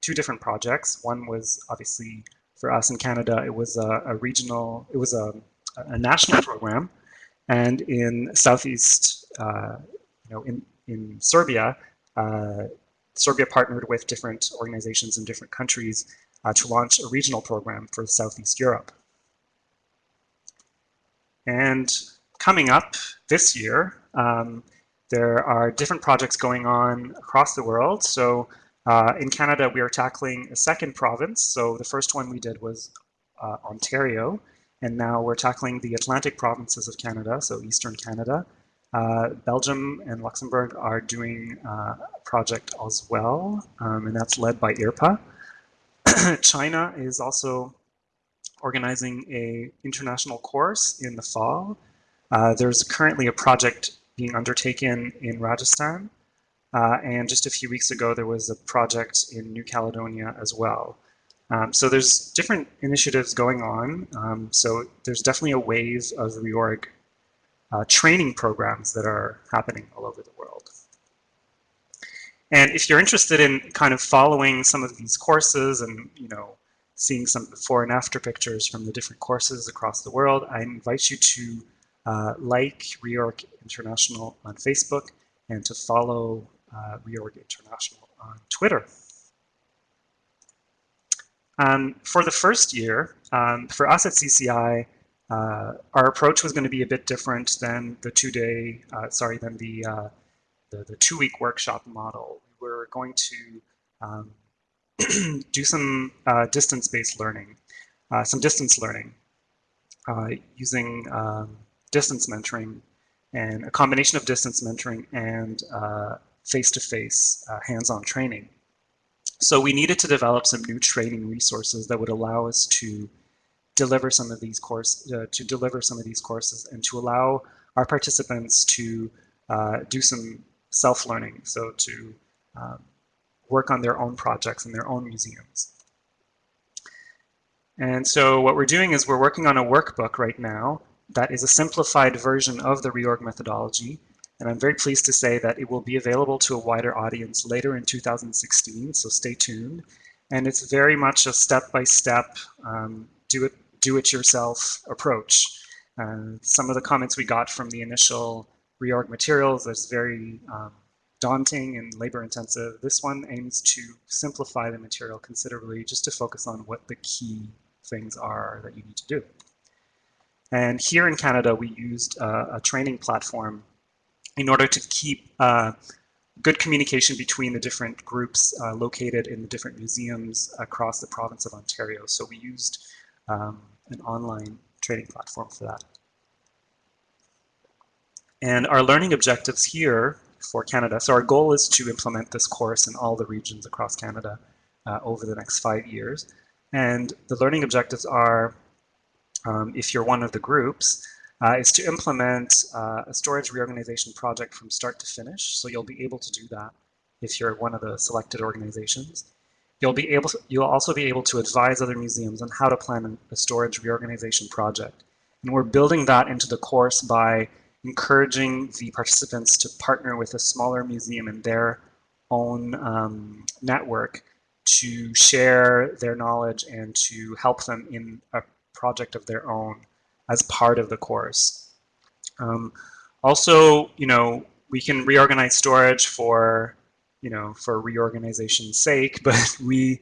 two different projects. One was obviously for us in Canada, it was a, a regional, it was a, a, national program And in Southeast, uh, you know, in, in Serbia, Serbia partnered with different organizations in different countries uh, to launch a regional program for Southeast Europe. And coming up this year, um, there are different projects going on across the world. So uh, in Canada, we are tackling a second province. So the first one we did was uh, Ontario, and now we're tackling the Atlantic provinces of Canada, so Eastern Canada. Uh, Belgium and Luxembourg are doing uh, a project as well, um, and that's led by IRPA. China is also organizing a international course in the fall. Uh, there's currently a project being undertaken in Rajasthan, uh, and just a few weeks ago there was a project in New Caledonia as well. Um, so there's different initiatives going on. Um, so there's definitely a wave of reorg uh, training programs that are happening all over the world. And if you're interested in kind of following some of these courses and, you know, seeing some before and after pictures from the different courses across the world, I invite you to uh, like Reorg International on Facebook and to follow uh, Reorg International on Twitter. Um, for the first year, um, for us at CCI, uh, our approach was going to be a bit different than the two-day, uh, sorry, than the, uh, the, the two-week workshop model. We were going to um, do some uh, distance-based learning, uh, some distance learning uh, using um, distance mentoring and a combination of distance mentoring and face-to-face -face, hands-on training. So we needed to develop some new training resources that would allow us to deliver some of these course uh, to deliver some of these courses and to allow our participants to uh, do some self-learning, so to um, work on their own projects in their own museums. And so what we're doing is we're working on a workbook right now that is a simplified version of the reorg methodology. And I'm very pleased to say that it will be available to a wider audience later in 2016, so stay tuned. And it's very much a step-by-step, -step, um, do it do-it-yourself approach. Some of the comments we got from the initial reorg materials is very um, daunting and labor-intensive. This one aims to simplify the material considerably just to focus on what the key things are that you need to do. And here in Canada, we used a training platform in order to keep uh, good communication between the different groups uh, located in the different museums across the province of Ontario. So we used um, an online training platform for that. And our learning objectives here for Canada, so our goal is to implement this course in all the regions across Canada uh, over the next five years. And the learning objectives are, um, if you're one of the groups, uh, is to implement uh, a storage reorganization project from start to finish. So you'll be able to do that if you're one of the selected organizations. You'll be able to, you'll also be able to advise other museums on how to plan a storage reorganization project. And we're building that into the course by encouraging the participants to partner with a smaller museum in their own um, network to share their knowledge and to help them in a project of their own as part of the course. Um, also, you know, we can reorganize storage for you know, for reorganization's sake, but we,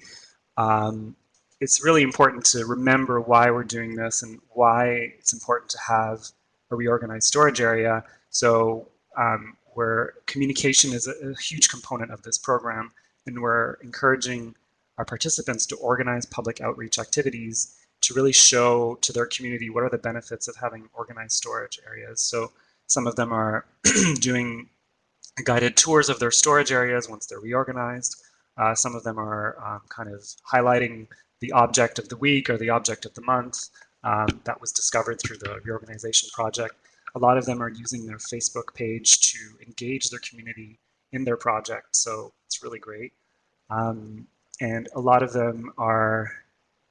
um, it's really important to remember why we're doing this and why it's important to have a reorganized storage area. So um, where communication is a, a huge component of this program, and we're encouraging our participants to organize public outreach activities to really show to their community what are the benefits of having organized storage areas. So some of them are doing guided tours of their storage areas once they're reorganized. Uh, some of them are um, kind of highlighting the object of the week or the object of the month um, that was discovered through the reorganization project. A lot of them are using their Facebook page to engage their community in their project, so it's really great. Um, and a lot of them are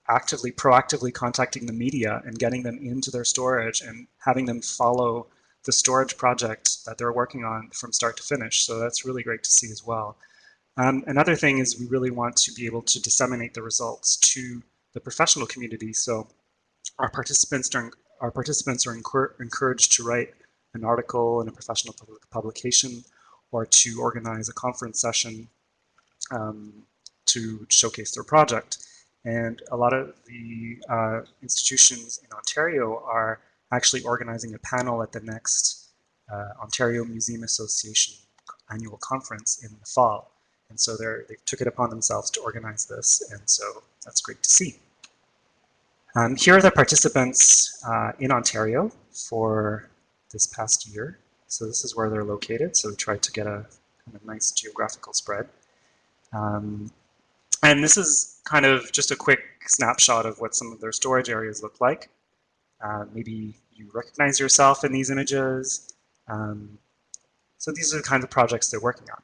actively, proactively contacting the media and getting them into their storage and having them follow the storage project that they're working on from start to finish. So that's really great to see as well. Um, another thing is we really want to be able to disseminate the results to the professional community. So our participants during our participants are encour- encouraged to write an article in a professional public publication or to organize a conference session um, to showcase their project. And a lot of the uh, institutions in Ontario are actually organizing a panel at the next uh, Ontario Museum Association annual conference in the fall. And so they took it upon themselves to organize this, and so that's great to see. Um, here are the participants uh, in Ontario for this past year. So this is where they're located. So we tried to get a kind of nice geographical spread. Um, and this is kind of just a quick snapshot of what some of their storage areas look like. Uh, maybe you recognize yourself in these images. Um, so these are the kinds of projects they're working on.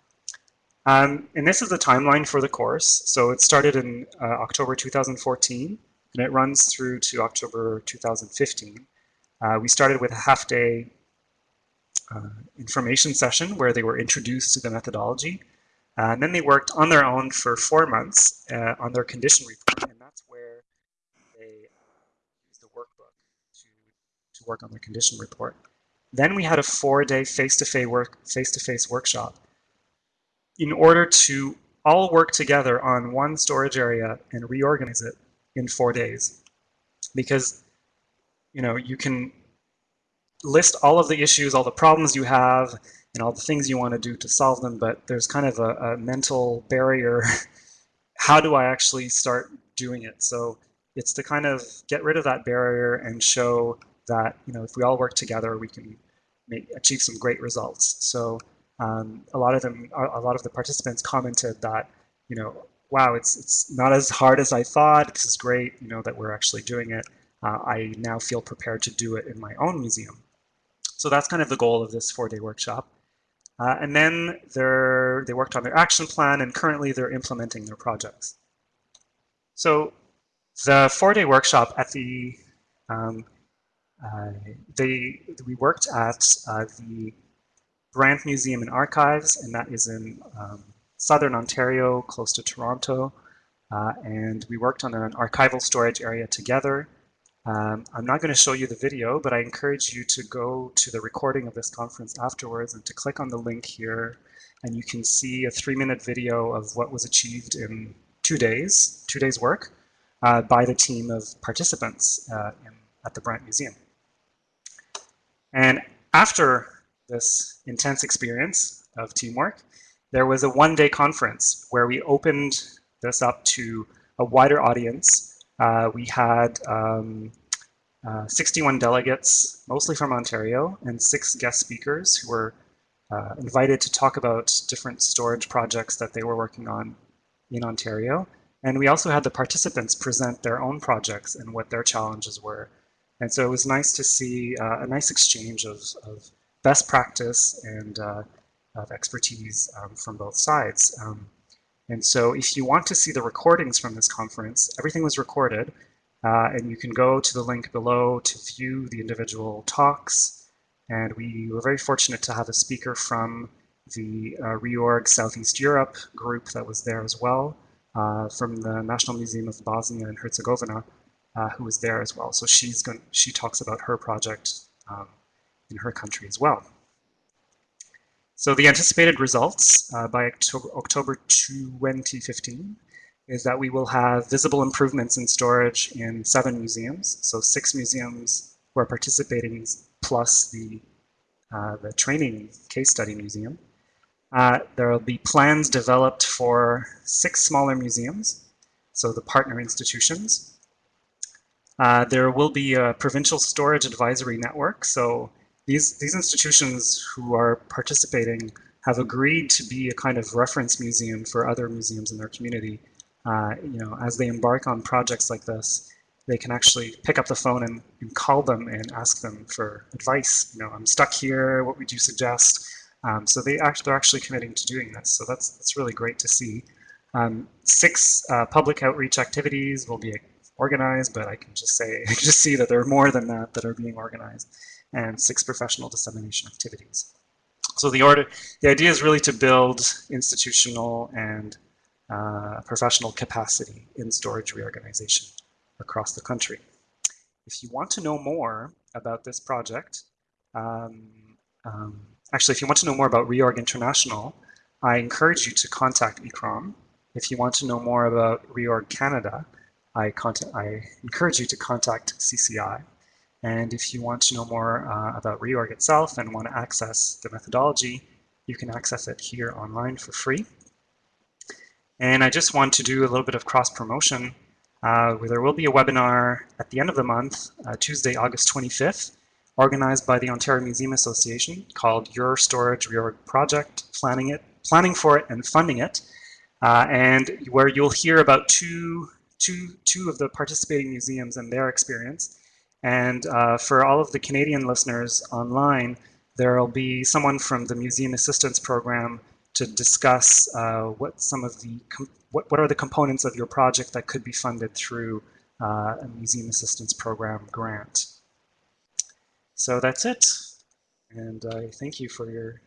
Um, and this is the timeline for the course. So it started in uh, October 2014, and it runs through to October 2015. Uh, we started with a half day uh, information session where they were introduced to the methodology. Uh, and then they worked on their own for four months on their condition report, and that's where they used the workbook to, to work on the condition report. Then we had a four-day face-to-face work, face-to-face workshop in order to all work together on one storage area and reorganize it in four days. Because, you know, you can list all of the issues, all the problems you have, and all the things you want to do to solve them, but there's kind of a, a mental barrier. How do I actually start doing it? So it's to kind of get rid of that barrier and show that, you know, if we all work together, we can make, achieve some great results. So um, a lot of them, a lot of the participants commented that, you know, wow, it's it's not as hard as I thought. This is great, you know, that we're actually doing it. Uh, I now feel prepared to do it in my own museum. So that's kind of the goal of this four-day workshop. Uh, and then they worked on their action plan, and currently they're implementing their projects. So the four-day workshop at the um, they we worked at uh, the Brant Museum and Archives, and that is in um, southern Ontario, close to Toronto. Uh, and we worked on an archival storage area together. Um, I'm not going to show you the video, but I encourage you to go to the recording of this conference afterwards and to click on the link here. And you can see a three minute video of what was achieved in two days, two days work uh, by the team of participants uh, in, at the Brant Museum. And after this intense experience of teamwork, there was a one-day conference where we opened this up to a wider audience. Uh, we had um, uh, 61 delegates, mostly from Ontario, and six guest speakers who were uh, invited to talk about different storage projects that they were working on in Ontario. And we also had the participants present their own projects and what their challenges were. And so it was nice to see uh, a nice exchange of, of best practice and uh, of expertise um, from both sides. Um, and so if you want to see the recordings from this conference, everything was recorded, uh, and you can go to the link below to view the individual talks. And we were very fortunate to have a speaker from the uh, Reorg Southeast Europe group that was there as well, uh, from the National Museum of Bosnia and Herzegovina, uh, who was there as well. So she's going, she talks about her project um, in her country as well. So the anticipated results uh, by October, October 2015 is that we will have visible improvements in storage in seven museums. So six museums who are participating plus the, uh, the training case study museum. Uh, there will be plans developed for six smaller museums, so the partner institutions. Uh, there will be a provincial storage advisory network, so these, these institutions who are participating have agreed to be a kind of reference museum for other museums in their community. Uh, you know, as they embark on projects like this, they can actually pick up the phone and, and, call them and ask them for advice. You know, I'm stuck here. What would you suggest? Um, so they act, they're actually committing to doing this. So that's that's really great to see. Um, six uh, public outreach activities will be organized, but I can just say I can just see that there are more than that that are being organized and six professional dissemination activities. So the order, the idea is really to build institutional and uh, professional capacity in storage reorganization across the country. if you want to know more about this project, um, um, actually, if you want to know more about Reorg International, I encourage you to contact ICCROM. If you want to know more about Reorg Canada, I, contact, I encourage you to contact CCI. And if you want to know more uh, about Reorg itself and want to access the methodology, you can access it here online for free. And I just want to do a little bit of cross promotion. Uh, there will be a webinar at the end of the month, uh, Tuesday, August 25th, organized by the Ontario Museum Association called Your Storage Reorg Project, planning it, planning for it and funding it, uh, and where you'll hear about two, two, two of the participating museums and their experience. And uh, for all of the Canadian listeners online, there will be someone from the Museum Assistance Program to discuss uh, what some of the what, what are the components of your project that could be funded through uh, a Museum Assistance Program grant. So that's it, and I thank you for your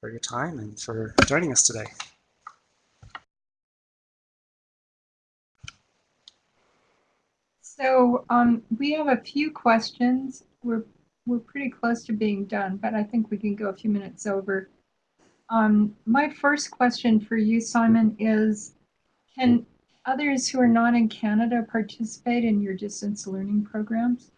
for your time and for joining us today. So um, we have a few questions. We're we're pretty close to being done, but I think we can go a few minutes over. Um, my first question for you, Simon, is can others who are not in Canada participate in your distance learning programs?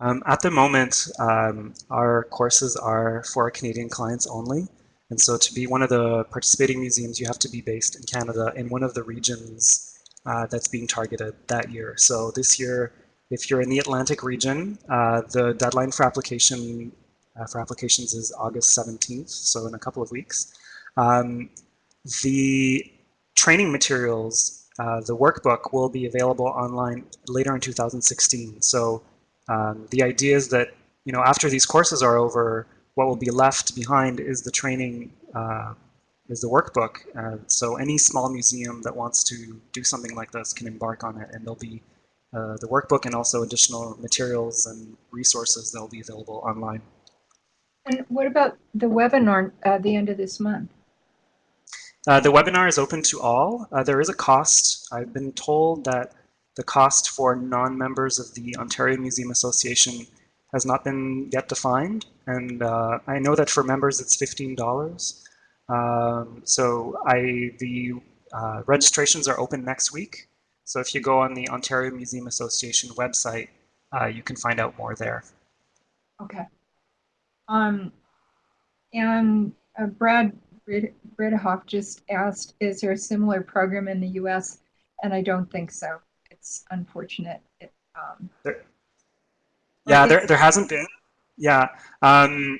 Um, at the moment, um, our courses are for Canadian clients only. And so to be one of the participating museums, you have to be based in Canada in one of the regions uh, that's being targeted that year. So this year, if you're in the Atlantic region, uh, the deadline for application uh, for applications is August 17th, so in a couple of weeks. Um, the training materials, uh, the workbook will be available online later in 2016. So um, the idea is that, you know, after these courses are over, what will be left behind is the training, uh, is the workbook. Uh, so any small museum that wants to do something like this can embark on it and there'll be uh, the workbook and also additional materials and resources that will be available online. And what about the webinar at the end of this month? Uh, the webinar is open to all. Uh, there is a cost. I've been told that the cost for non-members of the Ontario Museum Association has not been yet defined. And uh, I know that for members it's $15. Um, so I, the uh, registrations are open next week. So if you go on the Ontario Museum Association website, uh, you can find out more there. Okay. Um, and uh, Brad Bridehoff just asked, is there a similar program in the U.S.? And I don't think so. It's unfortunate. It, um, there, yeah, there, there hasn't been. Yeah. Um,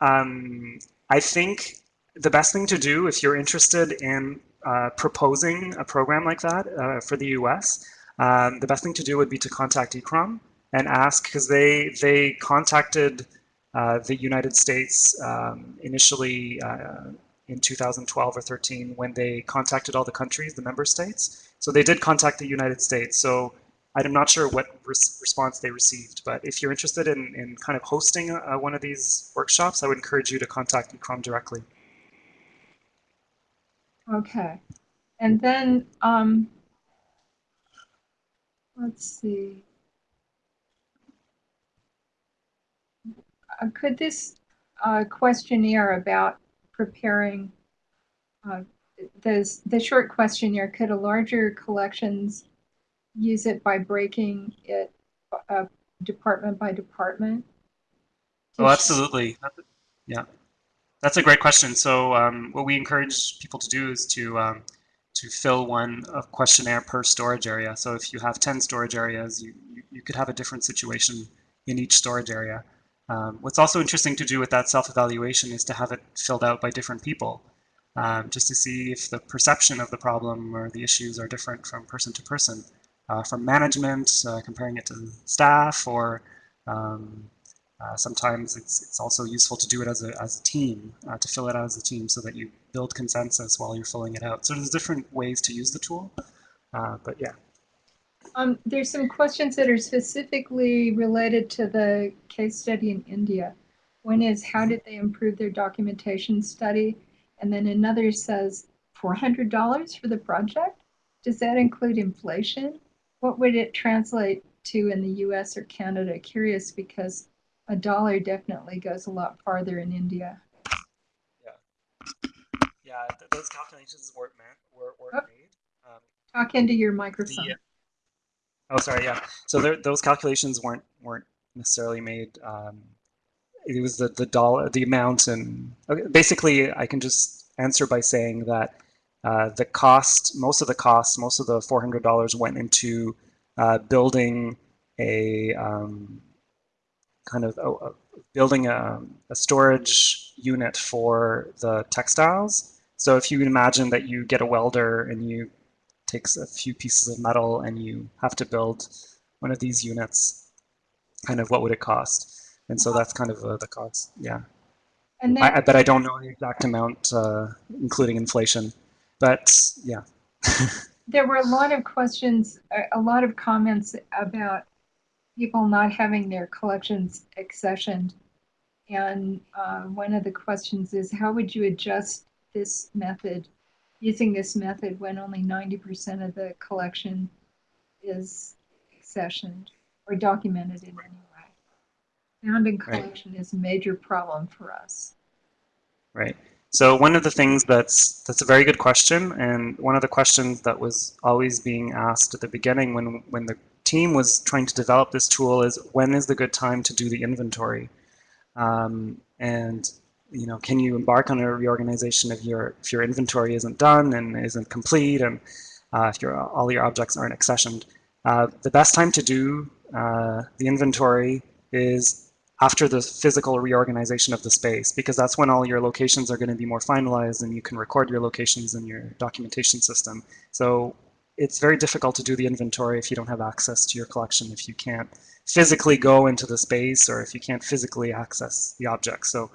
um, I think the best thing to do if you're interested in uh, proposing a program like that uh, for the US, um, the best thing to do would be to contact ICCROM and ask because they they contacted uh, the United States um, initially uh, in 2012 or 13 when they contacted all the countries, the member states. So they did contact the United States. So I'm not sure what res response they received, but if you're interested in, in kind of hosting a, one of these workshops, I would encourage you to contact ICCROM directly. Okay. And then, um, let's see. Uh, could this uh, questionnaire about preparing uh, the, the short questionnaire, could a larger collections use it by breaking it uh, department by department? Oh, absolutely. Yeah. That's a great question. So um, what we encourage people to do is to um, to fill one questionnaire per storage area. So if you have 10 storage areas, you, you, you could have a different situation in each storage area. Um, what's also interesting to do with that self-evaluation is to have it filled out by different people, um, just to see if the perception of the problem or the issues are different from person to person, uh, from management, uh, comparing it to staff, or um, uh, sometimes it's, it's also useful to do it as a, as a team, uh, to fill it out as a team so that you build consensus while you're filling it out. So there's different ways to use the tool, uh, but yeah. Um, there's some questions that are specifically related to the case study in India. One is how did they improve their documentation study? And then another says $400 for the project? Does that include inflation? what would it translate to in the US or Canada? Curious because a dollar definitely goes a lot farther in India. Yeah, th- those calculations weren't meant, were, weren't Oh. made. Um, Talk into your microphone. the, oh, sorry, yeah. So there, those calculations weren't weren't necessarily made. Um, it was the the dollar, the amount, and okay, basically, I can just answer by saying that uh, the cost, most of the cost, most of the four hundred dollars went into uh, building a um, kind of uh, uh, building a, a storage unit for the textiles. So if you imagine that you get a welder and you takes a few pieces of metal and you have to build one of these units, kind of what would it cost? And so that's kind of uh, the cost. Yeah, And then I, I, but I don't know the exact amount, uh, including inflation. But yeah, there were a lot of questions, a, a lot of comments about people not having their collections accessioned. And uh, one of the questions is how would you adjust this method, using this method when only 90% of the collection is accessioned or documented in any way? Found and Right. collection is a major problem for us. Right. So one of the things that's that's a very good question, and one of the questions that was always being asked at the beginning when when the team was trying to develop this tool is when is the good time to do the inventory, um, and you know can you embark on a reorganization if your if your inventory isn't done and isn't complete, and uh, if your all your objects aren't accessioned. Uh, the best time to do uh, the inventory is after the physical reorganization of the space, because that's when all your locations are going to be more finalized and you can record your locations in your documentation system. So it's very difficult to do the inventory if you don't have access to your collection, if you can't physically go into the space or if you can't physically access the object. So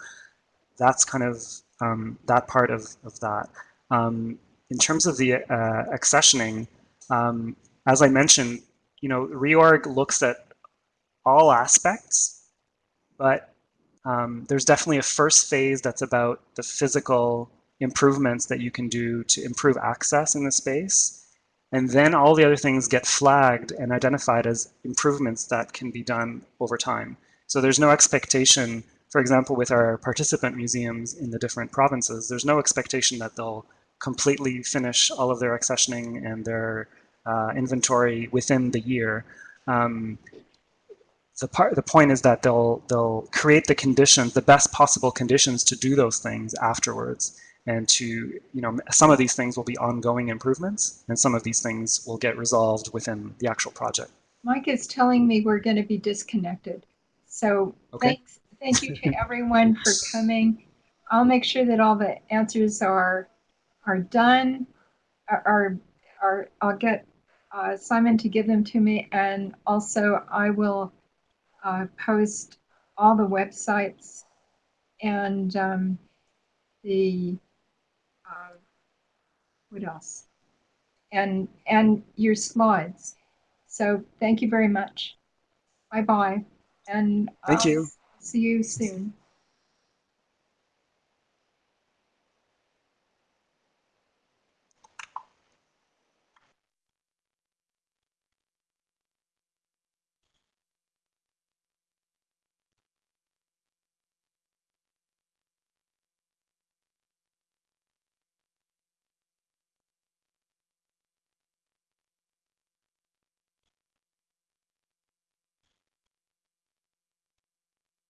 that's kind of um, that part of, of that. Um, in terms of the uh, accessioning, um, as I mentioned, you know, reorg looks at all aspects but um, there's definitely a first phase that's about the physical improvements that you can do to improve access in the space. And then all the other things get flagged and identified as improvements that can be done over time. So there's no expectation, for example, with our participant museums in the different provinces, there's no expectation that they'll completely finish all of their accessioning and their uh, inventory within the year. Um, the part the point is that they'll they'll create the conditions the best possible conditions to do those things afterwards and to you know some of these things will be ongoing improvements and some of these things will get resolved within the actual project Mike is telling me we're going to be disconnected. So Okay. thanks, thank you to everyone for coming. I'll make sure that all the answers are are done. Are, are, I'll get uh, Simon to give them to me, and also I will uh, post all the websites and um, the what else? And and your slides. So thank you very much. Bye bye. And Thank I'll you. See you soon.